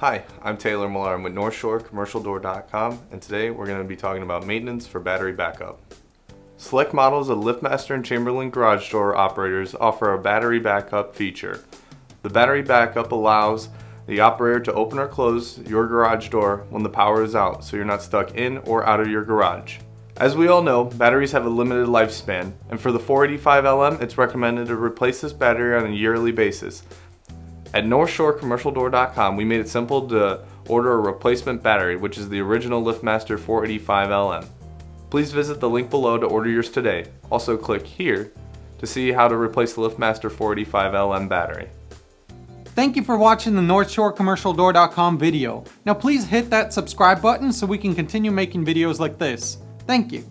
Hi, I'm Taylor Millar. I'm with NorthshoreCommercialDoor.com and today we're going to be talking about maintenance for battery backup. Select models of LiftMaster and Chamberlain garage door operators offer a battery backup feature. The battery backup allows the operator to open or close your garage door when the power is out so you're not stuck in or out of your garage. As we all know, batteries have a limited lifespan, and for the 485LM, it's recommended to replace this battery on a yearly basis. At NorthshoreCommercialDoor.com, we made it simple to order a replacement battery, which is the original LiftMaster 485LM. Please visit the link below to order yours today. Also click here to see how to replace the LiftMaster 485LM battery. Thank you for watching the NorthshoreCommercialDoor.com video. Now please hit that subscribe button so we can continue making videos like this. Thank you.